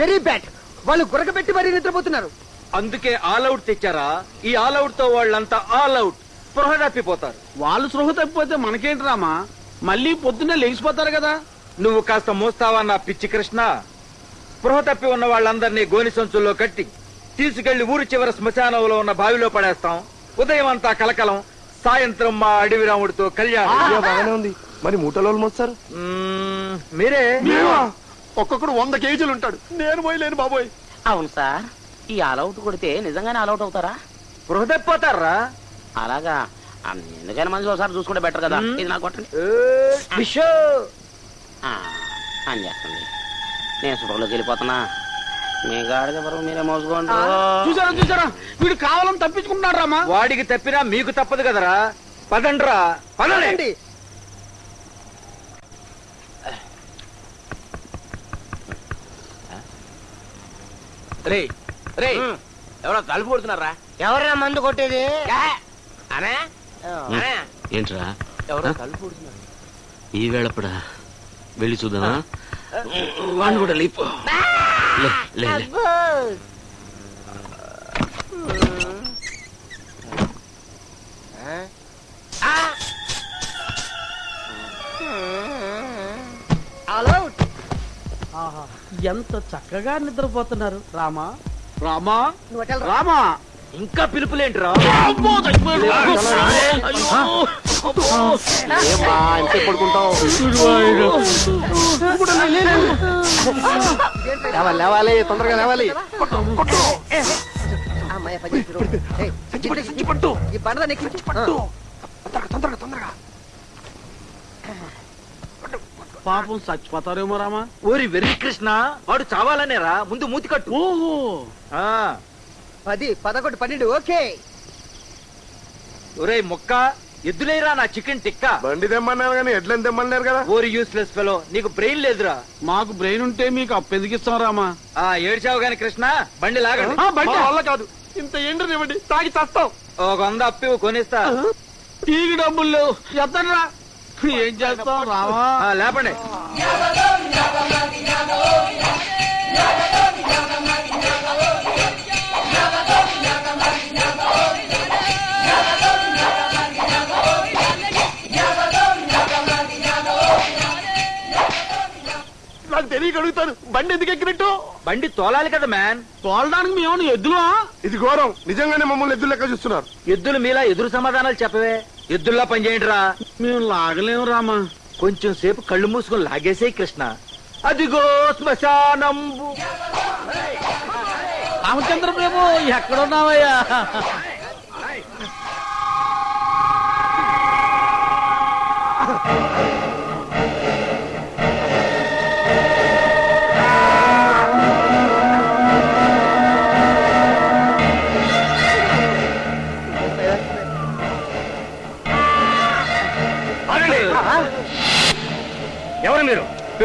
Very bad వాళ్ళు గురకబెట్టి మరీ నిద్రపోతున్నారు. అందుకే ఆల్ అవుట్ తెచ్చారా? ఈ ఆల్ అవుట్తో వాళ్ళంతా ఆల్ అవుట్. స్పృహ తప్పిపోతారు. వాళ్ళు సృహ తప్పిపోతే మనకేంటి రామా? మళ్ళీ పొద్దున్నే లేచిపోతారు కదా. నువ్వు కాస్త మోస్తావా నా పిచ్చి కృష్ణ? స్పృహ తప్పి ఉన్న వాళ్ళందరినీ గోని సంచుల్లో కట్టి తీసుకెళ్ళి ఊరి చివర శ్మశానంలో ఉన్న బావిలో పడేస్తాం. ఉదయం అంతా కలకలం సాయంత్రం మా అడవి రాముడితో కళ్యాణం. బాగానే ఉంది. మరి మూటలో మోస్తారు? మీరే? ఒక్కొక్కడు వంద కేజీలు ఉంటాడు. నేను పోయలేను బాబోయ్. అవును సార్ ఈ ఆల్అౌట్ కొడితే నిజంగానే ఆల్అౌట్ అవుతారా? తప్పిపోతారా అలాగా. ఎందుకైనా మంచి ఒకసారి చూసుకుంటే బెటర్ కదా. ఇది నాకు కొట్టండి. ఏ, విషో! ఆ, అని చేస్తుంది. నేను సుఖంలోకి వెళ్ళిపోతున్నా. మీ గాడిద బరువు మీరే మోసుకోండి. చూసారా చూసారా? వీడు కావాలని తప్పించుకుంటున్నాడు రామా. వాడికి తప్పినా మీకు తప్పదు కదరా? పదండ్రా పదండి. రే రే ఎవరో కలుపు కొడుతున్నారా? ఎవర్రా మందు కొట్టేది? అనే? అనే? ఏంట్రా? ఎవరో కలుపు కొడుతున్నారు. ఈ వేళప్పుడా వెళ్ళి చూద్దామా? వాడిని కూడా లేపు. లే, ఎంత చక్కగా నిద్రపోతున్నారు. రామా? రామా. రామా? ఇంకా పిలుపులేంట్రా? లేవాలి తొందరగా లేవాలి. ఈ తొందరగా తొందరగా పాపం చచ్చిపోతారేమో రామా. ఓరి వెర్రి కృష్ణ వాడు చావాలనేరా ముందు మూతి కట్టు. ఓహో. ఆ, పది పదకొండు పన్నెండు ఓకే. ఒరేయ్ మొక్క ఎద్దులేరా నా చికెన్ టిక్కా. బండి తెమ్మన్నారు కానీ ఎడ్లని తెమ్మన్నారు కదా. ఓరి యూస్లెస్ ఫెలో నీకు బ్రెయిన్ లేదురా. మాకు బ్రెయిన్ ఉంటే మీకు అప్పెదిగిస్తాం రామా. ఆ ఏడ్చావు గాని కృష్ణ బండి లాగండి. ఆ, బండి. వల్ల కాదు. ఇంత ఎండ్రనివ్వండి తాగి చస్తాం. ఒక వంద అప్పి కొనిస్తా. టీకి డబ్బులు లేవు. ఎత్తడ్రా ఏం చేస్తాం ఆ, లేపండి. అడుగుతాను బండి ఎందుకు ఎక్కినట్టు? బండి తోలాలి కదా మ్యాన్ తోలడానికి మేము ఎద్దులా? ఇది ఘోరం. నిజంగానే మమ్మల్ని ఎద్దు లెక్క చూస్తున్నారు. ఎద్దులు మీలా ఎదురు సమాధానాలు చెప్పవే. ఎద్దుల్లా పనిచేయండిరా మేము లాగలేము రామా. కొంచెం సేపు కళ్ళు మూసుకొని లాగేసే కృష్ణ. అదిగో శ్మశానంబు. రామచంద్ర ప్రభు ఎక్కడున్నావయ్యా?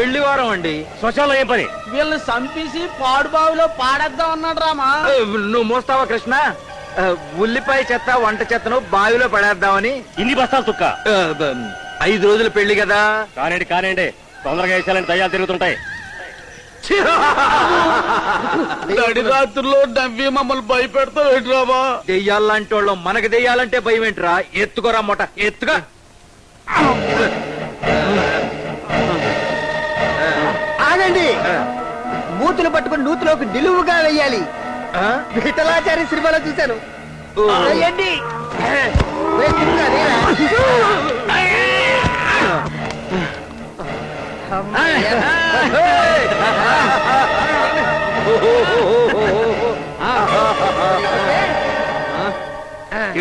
మీరు పెళ్ళి వారం అండి. శ్మశానంలో ఏం పని? వీళ్ళని చంపేసి పాడు బావిలో పాడేద్దాం అన్నాడు రామా ఏ, నువ్వు మోస్తావా కృష్ణ? ఉల్లిపాయ చెత్త వంట చెత్తను బావిలో పడేద్దామని. ఇన్ని బస్తాలు తుక్క. ఐదు రోజుల పెళ్ళి కదా. కానివ్వండి కానివ్వండి తొందరగా వేసాలని దయ్యాలు తిరుగుతుంటాయి. నడిరాత్రుల్లో నవ్వి మమ్మల్ని భయపెడతావు రామా దెయ్యాలంటే వాళ్ళు మనకి దెయ్యాలంటే భయం ఏంట్రా ఎత్తుకోరా మొట ఎత్తుగా మూతులు పట్టుకుని నూతులోకి నిలువుగా వెయ్యాలి? విఠలాచారి సినిమాలో చూశాను. వెయ్యండి.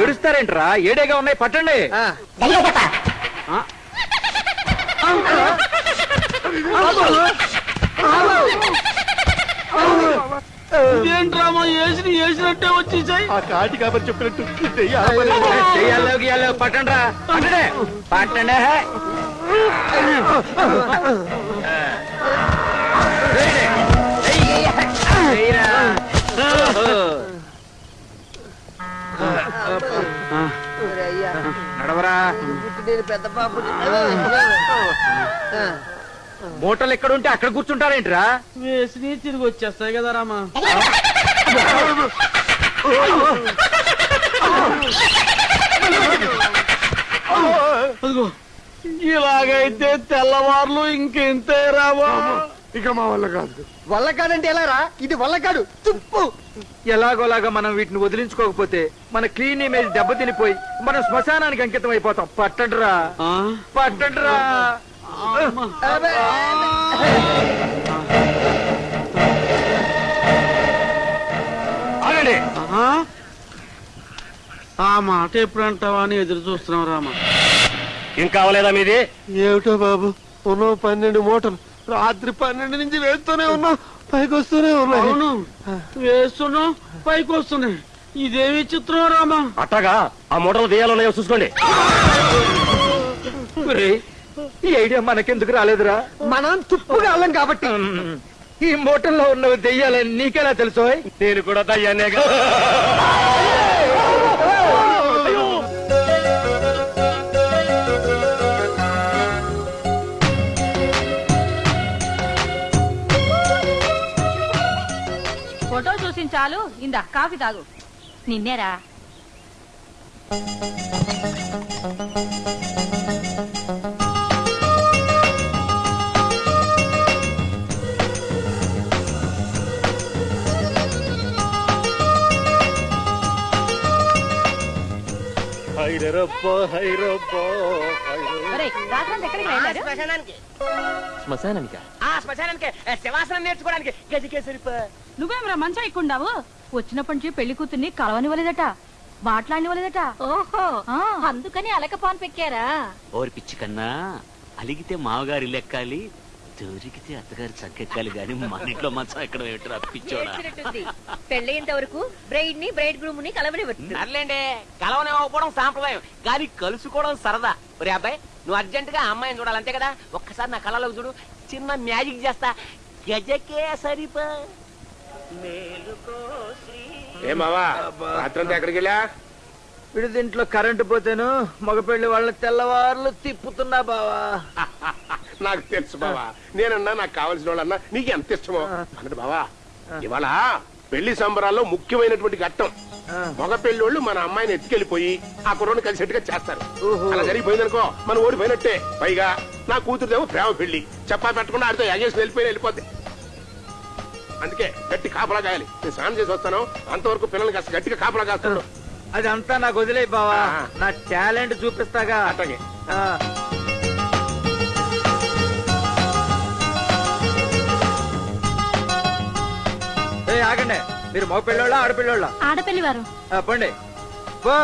ఏడుస్తారేంట్రా? ఏడేగా ఉన్నాయి? పట్టండి. ఆ. ఇదేంటి రామా వేసిన వేసినట్టే వచ్చేసాయి ఆ కాటి కాబట్టి చెప్పినట్టు పట్టండ్రా. పట్టండి. నడవరా. పెద్ద పాపు మూటలు ఎక్కడ ఉంటే అక్కడ కూర్చుంటారేంట్రా? వేసి తిరిగి వచ్చేస్తాయి కదా రామా. అదిగో ఇలాగైతే తెల్లవార్లు ఇంకెంతే రామా ఇక మా వల్ల కాదు. వల్ల కాదంటే ఎలా రా? ఇది వల్ల కాడు తుప్పు. ఎలాగోలాగా మనం వీటిని వదిలించుకోకపోతే మన క్లీన్ ఇమేజ్ దెబ్బతినిపోయి మనం శ్మశానానికి అంకితం అయిపోతాం పట్టడ్రా. ఆ? పట్టడ్రా. ఆగండి. ఆ? మాట ఎప్పుడు అంటావా అని ఎదురు చూస్తున్నాం రామా. ఇంకా అవలేదా మీది? ఏమిటో బాబు ఉన్నో పన్నెండు మూటలు. రాత్రి పన్నెండు నుంచి వేస్తూనే ఉన్నాం పైకి వస్తూనే ఉన్నాయి అవును. వేస్తున్నాం పైకి వస్తున్నాయి ఇదేమి చిత్రం రామా? అట్టగా ఆ మూటలు తీయాలన్నాయో చూసుకోండి. ఈ ఐడియా మనకెందుకు రాలేదురా? మనం తుప్పుగా వాళ్ళం కాబట్టి. ఈ మూటల్లో ఉన్నవి దెయ్యాలని నీకెలా తెలుసు నేను కూడా దయ్యాన్నేగా ఫోటో చూసిన చాలు ఇందా కాఫీ తాగు. నిన్నేరా? శ్మశానానికి. ఆ శ్మశానానికి శవాసనం నేర్చుకోవడానికి. గజకేసరి నువ్వేమరా మంచం ఎక్కుండావు వచ్చినప్పటి నుంచి పెళ్ళి కూతుర్ని కలవనివ్వలేదట మాట్లాడనివ్వలేదట. ఓహో అందుకని అలకపాన్ పెక్కారా? ఓరి పిచ్చి కన్నా అలిగితే మామగారి లెక్కాలి దొరికితే అత్తగారి చక్కెక్కాలి గాని మన ఇంట్లో మంచం ఎక్కడ పిచ్చోడా. పెళ్ళేంత వరకు బ్రైడ్ని బ్రైడ్ గ్రూమ్ని కలవనివ్వదు సర్లేండి కలవనివ్వకపోవడం సాంప్రదాయం. కానీ కలుసుకోవడం సరదా. ఒరే అబ్బాయి నువ్వు అర్జెంట్గా అమ్మాయిని చూడాలి అంతే కదా? ఒక్కసారి నా కళ్ళలోకి చూడు. చిన్న మ్యాజిక్ చేస్తా. గజకే సరిపా ఏ మావా రాత్రంతా ఎక్కడికి వెళ్ళా? వీడి దీంట్లో కరెంటు పోతేను మగపెళ్ళి వాళ్ళ తెల్లవార్లు తిప్పుతున్నా బావా. నాకు తెలుసు బావా. నేనన్నా నాకు కావాల్సిన వాళ్ళన్నా నీకు ఎంత ఇష్టమో? అన్నట్టు బావా. ఇవాళ పెళ్ళి సంబరాల్లో ముఖ్యమైనటువంటి ఘట్టం. మగ పెళ్ళోళ్ళు మన అమ్మాయిని ఎత్తుకెళ్ళిపోయి ఆ కుర్రోని కలిసేట్టుగా చేస్తారు. అలా జరిగిపోయిందనుకో మనం ఓడిపోయినట్టే. పైగా నా కూతురుదేమో ప్రేమ పెళ్ళి చెప్పా పెట్టకుండా ఆడితో ఎగేసి వెళ్ళిపోయి వెళ్ళిపోద్ది. అందుకే గట్టి కాపలా కాయాలి నేను స్నానం చేసి వస్తాను. అంతవరకు పిల్లల్ని కాస్త గట్టిగా కాపలా కాస్తాను. అదంతా నాకు వదిలే బావా. నా టాలెంట్ చూపిస్తాగా. అట్లాగే. ఏయ్, ఆగండి. మీరు మగ పెళ్ళోళ్ళ ఆడపిల్లోళ్ళ? ఆడపిల్లి వారు పండి. పో.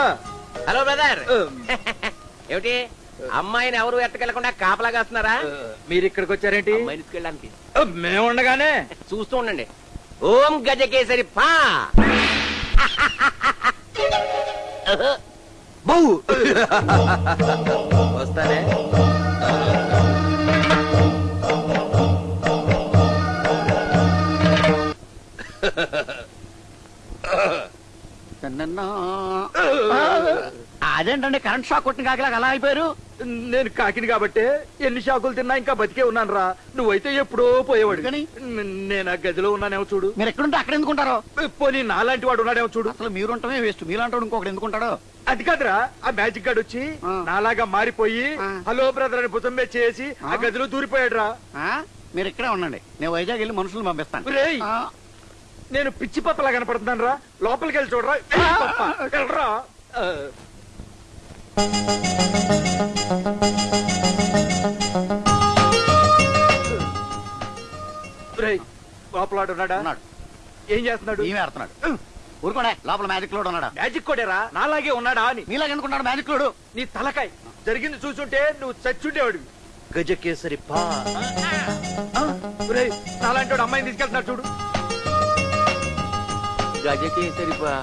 Hello brother. ఏమిటి? అమ్మాయిని ఎవరు ఎట్టకెళ్ళకుండా కాపలా కాస్తున్నారా? మీరు ఇక్కడికి వచ్చారేంటి? అమ్మాయిని తీసుకెళ్ళడానికి. మేము ఉండగానే. చూస్తూ ఉండండి. ఓం గజకేసరి పా. బౌ. వస్తానే. అదేంటండి కరెంట్ షాక్ కొట్టిన కాకిలాగా అలా అయిపోయారు? నేను కాకిని కాబట్టి ఎన్ని షాకులు తిన్నా ఇంకా బతికే ఉన్నాను రా నువ్వైతే ఎప్పుడో పోయేవాడు ఎందుకని? నేను ఆ గదిలో ఉన్నానేమో చూడు. మీరు ఎక్కడుంటే అక్కడ ఎందుకుంటారో? పోనీ నాలాంటి వాడు ఉన్నాడేమో చూడు. అసలు మీరు ఉంటమే వేస్ట్. మీలాంటి ఇంకొకటి ఎందుకుంటాడో? అది కాదురా ఆ మ్యాజిక్ గార్డ్ వచ్చి. నాలాగా మారిపోయి. హలో బ్రదర్ అని భుజం మీద చేసి ఆ. గదిలో దూరిపోయాడు రా ఆ? మీరు ఇక్కడే ఉండండి. నేను వైజాగ్ వెళ్ళి మనుషులను పంపిస్తాను. నేను పిచ్చి పప్పలా కనపడుతున్నాను రా. లోపలికి వెళ్ళి చూడరా. వెళ్ళరా. ఆ. రేయ్, లోపల వాడు ఉన్నాడా? ఉన్నాడు. ఏం చేస్తున్నాడు? ఈమె ఆడుతున్నాడు. ఊరుకోండి లోపల మ్యాజిక్ లోడ్ ఉన్నాడా? మ్యాజిక్ కొడేరా నాలాగే ఉన్నాడా అని. నీలాగా ఎందుకుంటాడు మ్యాజిక్ లోడు నీ తలకాయ. జరిగింది చూసుంటే నువ్వు చచ్చుండేవాడివి. గజకేసరి పా నాలాంటి అమ్మాయిని తీసుకెళ్తున్నాడు చూడు. గజకేసరి పా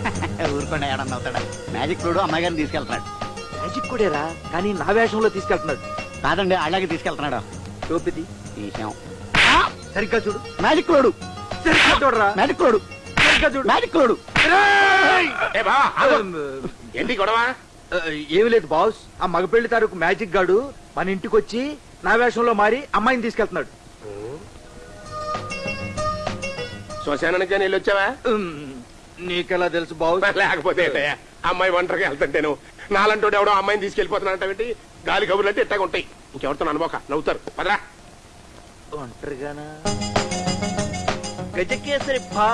ఊరుకోండి ఏడన్నా అవుతాడా? మ్యాజిక్ లోడు అమ్మాయి గారిని తీసుకెళ్తున్నాడు. మ్యాజిక్ కొడేరా కానీ నా వేషంలో తీసుకెళ్తున్నాడు. కాదండి అలాగే తీసుకెళ్తున్నాడు. టోపిది తీసాం సరిగ్గా చూడు. మ్యాజిక్ లోడు సరిగ్గా చూడరా? మ్యాజిక్ లోడు సరిగ్గా చూడు. మ్యాజిక్ ఆగు. ఏంటి గొడవ? ఏమీ లేదు బాస్. ఆ మగపెళ్ళి తాలూకు మ్యాజిక్ గాడు మన ఇంటికి వచ్చి నా వేషంలో మారి అమ్మాయిని తీసుకెళ్తున్నాడు. శ్మశానానికి కానీ వెళ్ళొచ్చావా? నీకెలా తెలుసు బావు లేకపోతే ఏంటయ్యా? అమ్మాయి ఒంటరిగా వెళ్తుంటేను నాలంటోడు ఎవడో అమ్మాయిని తీసుకెళ్ళిపోతున్నానంటే గాలి కబుర్లు అంటే ఇట్టాగా ఉంటాయి. ఇంకెవరితో అనుకోక నవ్వుతారు. పదరా. ఒంటరిగానా? గజకేసరి భా